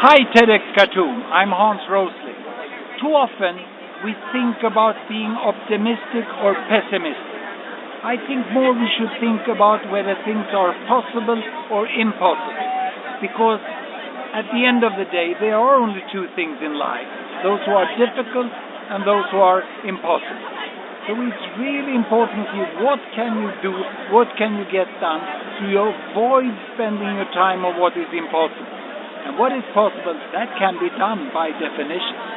Hi TEDx Khartoum, I'm Hans Rosling. Too often we think about being optimistic or pessimistic. I think more we should think about whether things are possible or impossible. Because at the end of the day, there are only two things in life those who are difficult and those who are impossible. So it's really important to you what can you do, what can you get done to avoid spending your time on what is impossible. And what is possible, that can be done by definition.